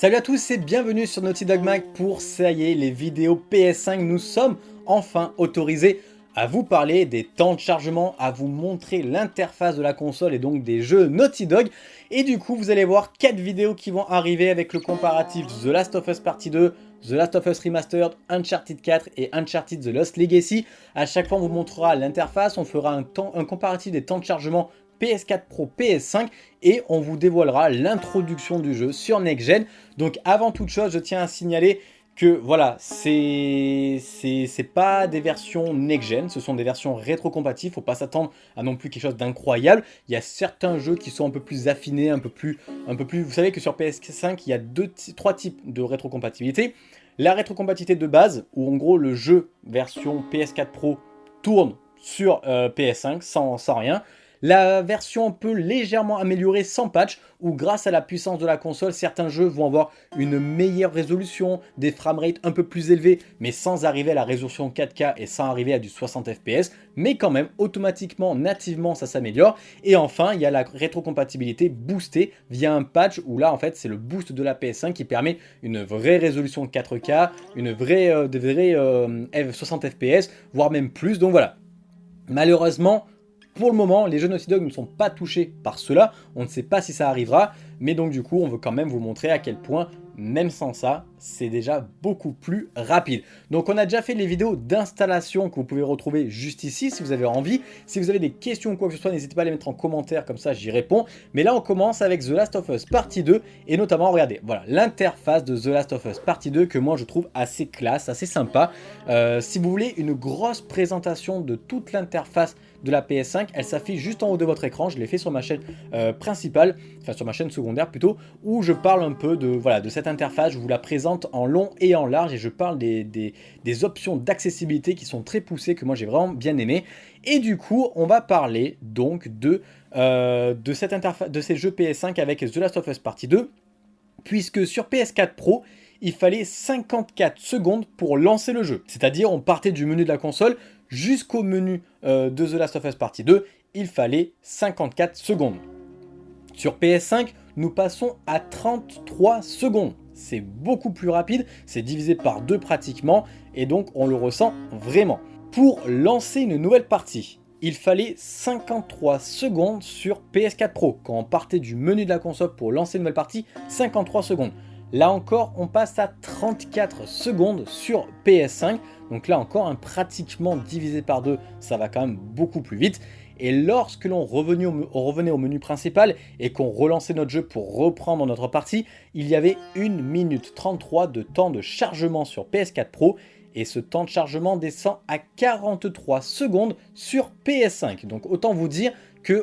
Salut à tous et bienvenue sur Naughty Dog Mag pour, ça y est, les vidéos PS5. Nous sommes enfin autorisés à vous parler des temps de chargement, à vous montrer l'interface de la console et donc des jeux Naughty Dog. Et du coup, vous allez voir 4 vidéos qui vont arriver avec le comparatif The Last of Us Partie 2, The Last of Us Remastered, Uncharted 4 et Uncharted The Lost Legacy. À chaque fois, on vous montrera l'interface, on fera un, temps, un comparatif des temps de chargement PS4 Pro, PS5 et on vous dévoilera l'introduction du jeu sur Next Gen. Donc avant toute chose, je tiens à signaler que voilà, c'est pas des versions next-gen, ce sont des versions rétrocompatibles, faut pas s'attendre à non plus quelque chose d'incroyable. Il y a certains jeux qui sont un peu plus affinés, un peu plus, un peu plus... Vous savez que sur PS5, il y a deux, trois types de rétrocompatibilité. La rétrocompatibilité de base, où en gros le jeu version PS4 Pro tourne sur euh, PS5 sans, sans rien. La version peut légèrement améliorer sans patch, où grâce à la puissance de la console, certains jeux vont avoir une meilleure résolution, des framerates un peu plus élevés, mais sans arriver à la résolution 4K et sans arriver à du 60 FPS, mais quand même, automatiquement, nativement, ça s'améliore. Et enfin, il y a la rétrocompatibilité boostée via un patch, où là, en fait, c'est le boost de la PS5 qui permet une vraie résolution 4K, une vraie, euh, des vrais 60 euh, FPS, voire même plus, donc voilà. Malheureusement, pour le moment, les jeux Naughty Dog ne sont pas touchés par cela, on ne sait pas si ça arrivera, mais donc du coup, on veut quand même vous montrer à quel point même sans ça, c'est déjà beaucoup plus rapide. Donc on a déjà fait les vidéos d'installation que vous pouvez retrouver juste ici si vous avez envie. Si vous avez des questions ou quoi que ce soit, n'hésitez pas à les mettre en commentaire, comme ça j'y réponds. Mais là on commence avec The Last of Us Partie 2 et notamment, regardez, voilà, l'interface de The Last of Us Partie 2 que moi je trouve assez classe, assez sympa. Euh, si vous voulez une grosse présentation de toute l'interface de la PS5, elle s'affiche juste en haut de votre écran, je l'ai fait sur ma chaîne euh, principale, enfin sur ma chaîne secondaire plutôt, où je parle un peu de, voilà, de cette interface, je vous la présente en long et en large et je parle des, options d'accessibilité qui sont très poussées, que moi j'ai vraiment bien aimé. Et du coup, on va parler donc de, euh, de, cette interface, de ces jeux PS5 avec The Last of Us Partie 2, puisque sur PS4 Pro, il fallait 54 secondes pour lancer le jeu. C'est-à-dire, on partait du menu de la console jusqu'au menu euh, de The Last of Us Partie 2, il fallait 54 secondes. Sur PS5, nous passons à 33 secondes. C'est beaucoup plus rapide, c'est divisé par deux pratiquement, et donc on le ressent vraiment. Pour lancer une nouvelle partie, il fallait 53 secondes sur PS4 Pro. Quand on partait du menu de la console pour lancer une nouvelle partie, 53 secondes. Là encore, on passe à 34 secondes sur PS5. Donc là encore, un pratiquement divisé par deux, ça va quand même beaucoup plus vite. Et lorsque l'on revenait, revenait au menu principal et qu'on relançait notre jeu pour reprendre notre partie, il y avait 1 minute 33 de temps de chargement sur PS4 Pro et ce temps de chargement descend à 43 secondes sur PS5. Donc autant vous dire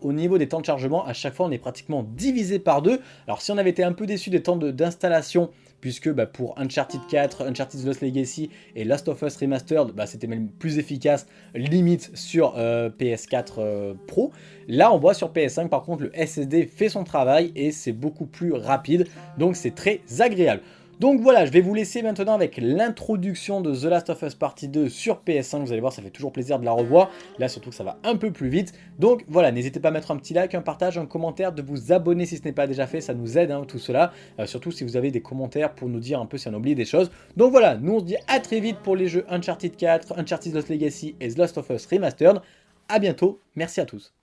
au niveau des temps de chargement, à chaque fois on est pratiquement divisé par deux. Alors si on avait été un peu déçu des temps d'installation puisque bah, pour Uncharted 4, Uncharted Lost Legacy et Last of Us Remastered, bah, c'était même plus efficace, limite sur euh, PS4 euh, Pro. Là, on voit sur PS5, par contre, le SSD fait son travail et c'est beaucoup plus rapide, donc c'est très agréable. Donc voilà, je vais vous laisser maintenant avec l'introduction de The Last of Us Partie 2 sur PS5. Vous allez voir, ça fait toujours plaisir de la revoir. Là, surtout que ça va un peu plus vite. Donc voilà, n'hésitez pas à mettre un petit like, un partage, un commentaire, de vous abonner si ce n'est pas déjà fait. Ça nous aide, hein, tout cela. Euh, surtout si vous avez des commentaires pour nous dire un peu si on oublie des choses. Donc voilà, nous on se dit à très vite pour les jeux Uncharted 4, Uncharted Lost Legacy et The Last of Us Remastered. A bientôt, merci à tous.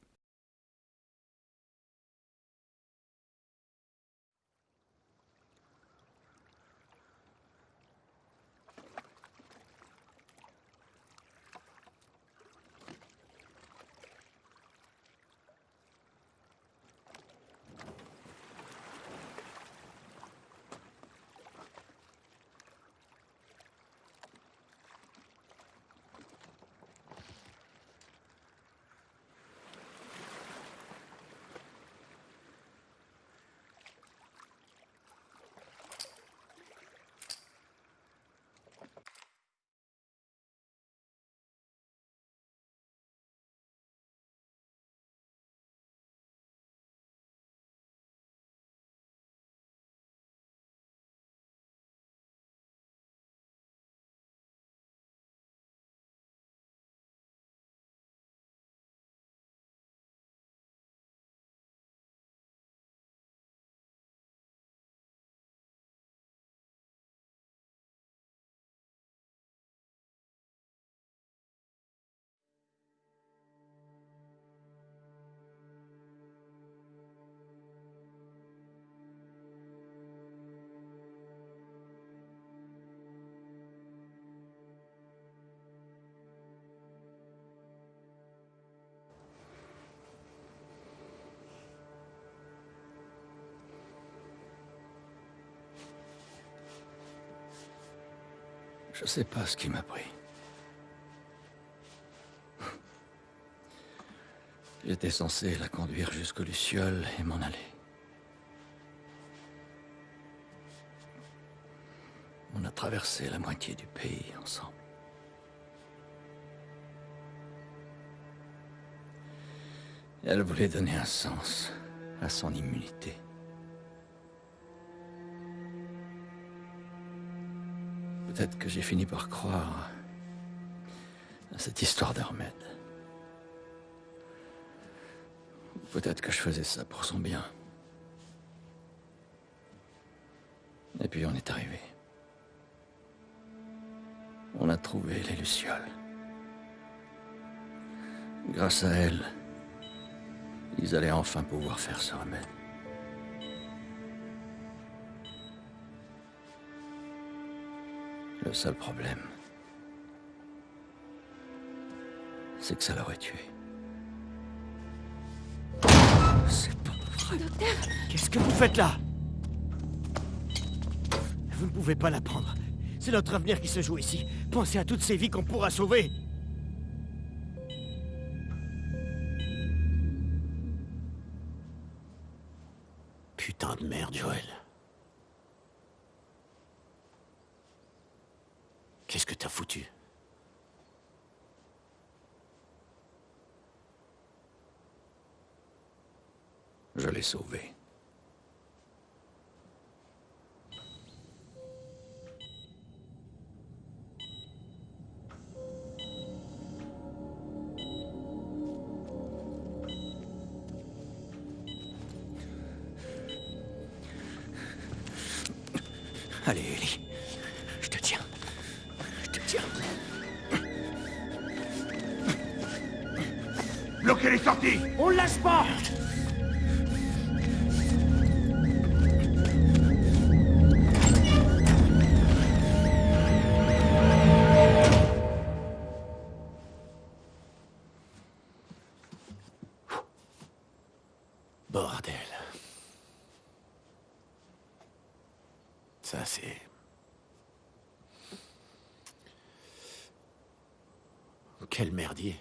Je sais pas ce qui m'a pris. J'étais censé la conduire jusqu'au Luciole et m'en aller. On a traversé la moitié du pays ensemble. Elle voulait donner un sens à son immunité. Peut-être que j'ai fini par croire à cette histoire d'Hermède. Peut-être que je faisais ça pour son bien. Et puis on est arrivé. On a trouvé les Lucioles. Grâce à elle, ils allaient enfin pouvoir faire ce remède. Le seul problème, c'est que ça l'aurait tué. C'est pas vrai. Qu'est-ce que vous faites là? Vous ne pouvez pas la prendre. C'est notre avenir qui se joue ici. Pensez à toutes ces vies qu'on pourra sauver. Putain de merde, Joël. Qu'est-ce que t'as foutu? Je l'ai sauvé. Allez, Ellie. Bloquez les sorties On le lâche pas Bordel. Ça, c'est... Quel merdier.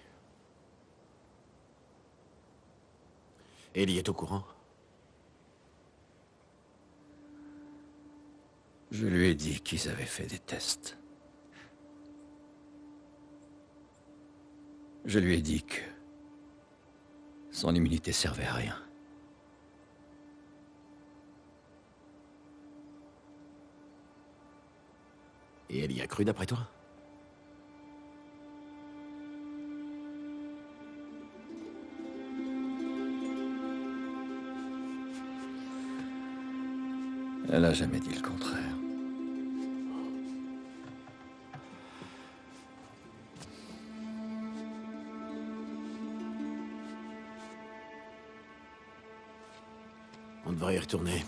Ellie est au courant Je lui ai dit qu'ils avaient fait des tests. Je lui ai dit que son immunité servait à rien. Et elle y a cru d'après toi? Elle a jamais dit le contraire. On devrait y retourner.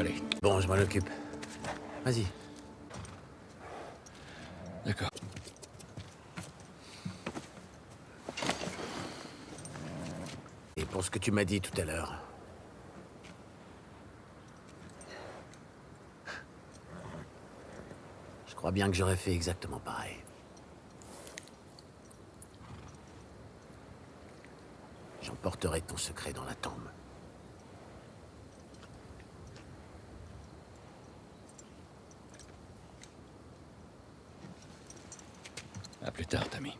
Allez, Bon, je m'en occupe. Vas-y. d'accord. Et pour ce que tu m'as dit tout à l'heure. Je crois bien que j'aurais fait exactement pareil. J'emporterai ton secret dans la tombe. Plus tard, Tammy.